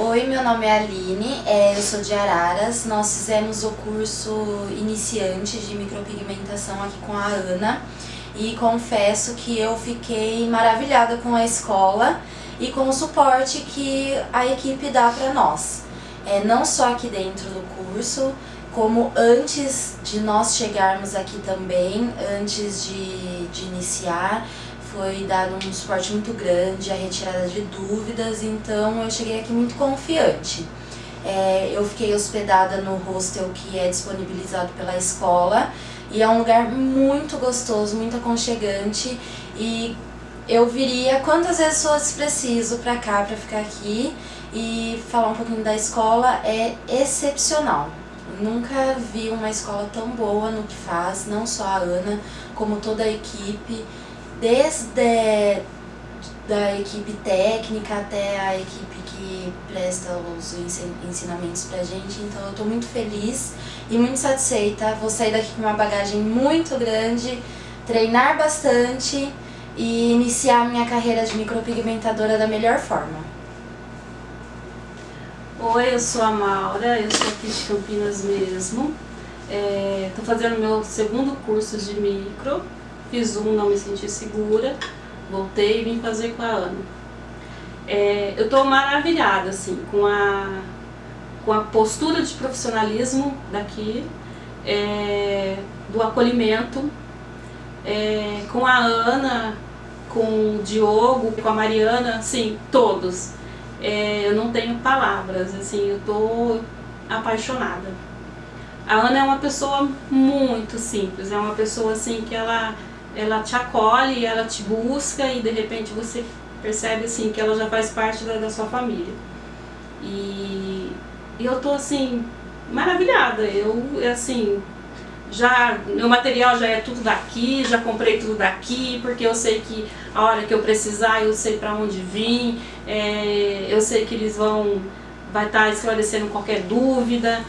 Oi, meu nome é Aline, é, eu sou de Araras. Nós fizemos o curso iniciante de micropigmentação aqui com a Ana e confesso que eu fiquei maravilhada com a escola e com o suporte que a equipe dá para nós. É, não só aqui dentro do curso, como antes de nós chegarmos aqui também, antes de, de iniciar, foi dado um suporte muito grande, a retirada de dúvidas, então eu cheguei aqui muito confiante. É, eu fiquei hospedada no hostel que é disponibilizado pela escola e é um lugar muito gostoso, muito aconchegante e eu viria quantas vezes fosse preciso para cá, para ficar aqui e falar um pouquinho da escola, é excepcional. Nunca vi uma escola tão boa no que faz, não só a Ana, como toda a equipe desde da equipe técnica até a equipe que presta os ensinamentos pra gente, então eu tô muito feliz e muito satisfeita. Vou sair daqui com uma bagagem muito grande, treinar bastante e iniciar minha carreira de micropigmentadora da melhor forma. Oi, eu sou a Maura, eu sou aqui de Campinas mesmo. Estou é, fazendo meu segundo curso de micro Fiz um, não me senti segura, voltei e vim fazer com a Ana. É, eu estou maravilhada, assim, com a, com a postura de profissionalismo daqui, é, do acolhimento, é, com a Ana, com o Diogo, com a Mariana, sim, todos. É, eu não tenho palavras, assim, eu estou apaixonada. A Ana é uma pessoa muito simples, é uma pessoa assim que ela ela te acolhe, ela te busca e de repente você percebe assim que ela já faz parte da, da sua família. E, e eu tô assim, maravilhada, eu assim, já, meu material já é tudo daqui, já comprei tudo daqui, porque eu sei que a hora que eu precisar, eu sei para onde vir, é, eu sei que eles vão, vai estar tá esclarecendo qualquer dúvida,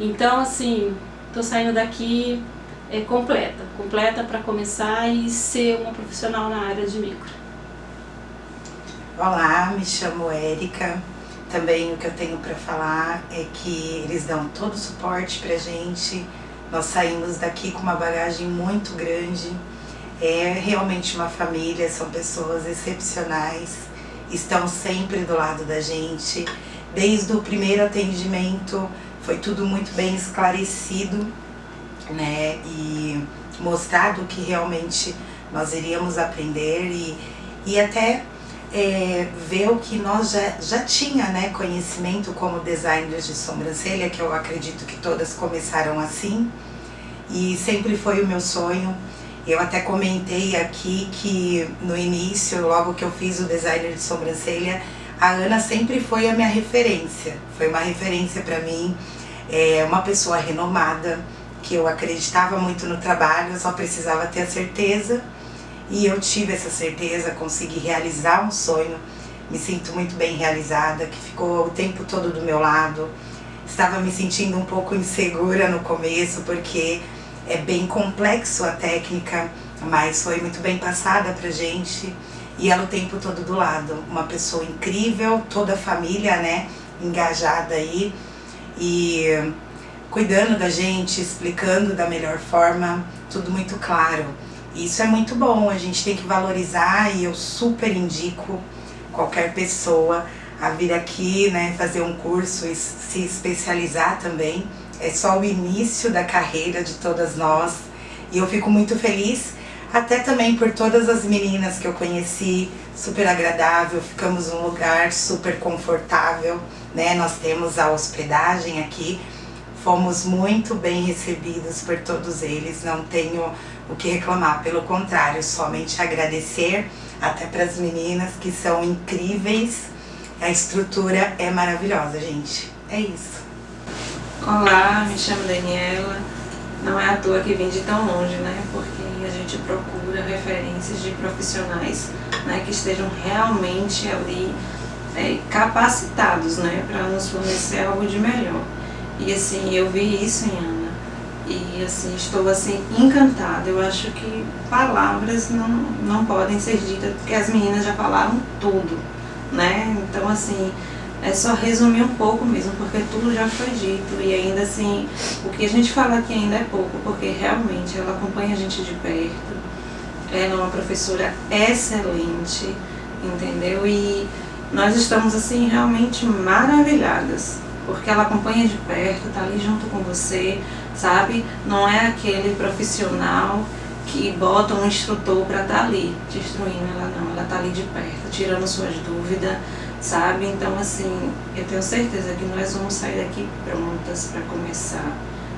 então assim, tô saindo daqui é, completa, completa para começar e ser uma profissional na área de micro. Olá, me chamo Érica. Também o que eu tenho para falar é que eles dão todo o suporte pra gente. Nós saímos daqui com uma bagagem muito grande. É realmente uma família, são pessoas excepcionais, estão sempre do lado da gente. Desde o primeiro atendimento foi tudo muito bem esclarecido né, e mostrar do que realmente nós iríamos aprender e, e até é, ver o que nós já, já tinha né, conhecimento como designers de sobrancelha, que eu acredito que todas começaram assim, e sempre foi o meu sonho. Eu até comentei aqui que no início, logo que eu fiz o designer de sobrancelha, a Ana sempre foi a minha referência, foi uma referência para mim, é uma pessoa renomada, que eu acreditava muito no trabalho, eu só precisava ter a certeza e eu tive essa certeza, consegui realizar um sonho, me sinto muito bem realizada, que ficou o tempo todo do meu lado. Estava me sentindo um pouco insegura no começo, porque é bem complexo a técnica, mas foi muito bem passada pra gente. E ela o tempo todo do lado, uma pessoa incrível, toda a família, né, engajada aí. E cuidando da gente, explicando da melhor forma, tudo muito claro. Isso é muito bom, a gente tem que valorizar e eu super indico qualquer pessoa a vir aqui, né, fazer um curso e se especializar também. É só o início da carreira de todas nós e eu fico muito feliz até também por todas as meninas que eu conheci, super agradável, ficamos num lugar super confortável, né? Nós temos a hospedagem aqui, Fomos muito bem recebidos por todos eles, não tenho o que reclamar, pelo contrário, somente agradecer até para as meninas que são incríveis. A estrutura é maravilhosa, gente. É isso. Olá, me chamo Daniela. Não é à toa que vim de tão longe, né? Porque a gente procura referências de profissionais né, que estejam realmente ali é, capacitados né, para nos fornecer algo de melhor. E assim, eu vi isso em Ana. E assim, estou assim, encantada. Eu acho que palavras não, não podem ser ditas, porque as meninas já falaram tudo, né? Então assim, é só resumir um pouco mesmo, porque tudo já foi dito e ainda assim, o que a gente fala aqui ainda é pouco, porque realmente ela acompanha a gente de perto, ela é uma professora excelente, entendeu? E nós estamos assim realmente maravilhadas, porque ela acompanha de perto, tá ali junto com você, sabe? Não é aquele profissional que bota um instrutor para estar tá ali te instruindo, ela não, ela tá ali de perto, tirando suas dúvidas, sabe? Então, assim, eu tenho certeza que nós vamos sair daqui prontas para começar,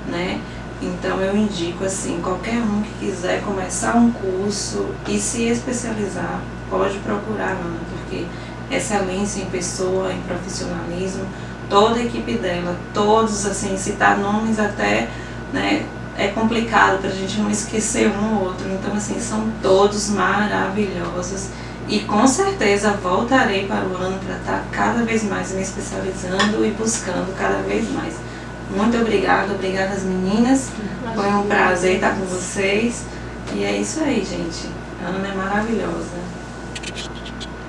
né? Então, eu indico, assim, qualquer um que quiser começar um curso e se especializar, pode procurar Ana, porque excelência em pessoa, em profissionalismo, toda a equipe dela, todos, assim, citar nomes até, né, é complicado para a gente não esquecer um ou outro, então, assim, são todos maravilhosos e com certeza voltarei para o ano para estar cada vez mais me especializando e buscando cada vez mais. Muito obrigada, obrigada às meninas. Foi um prazer estar com vocês. E é isso aí, gente. A Ana é maravilhosa.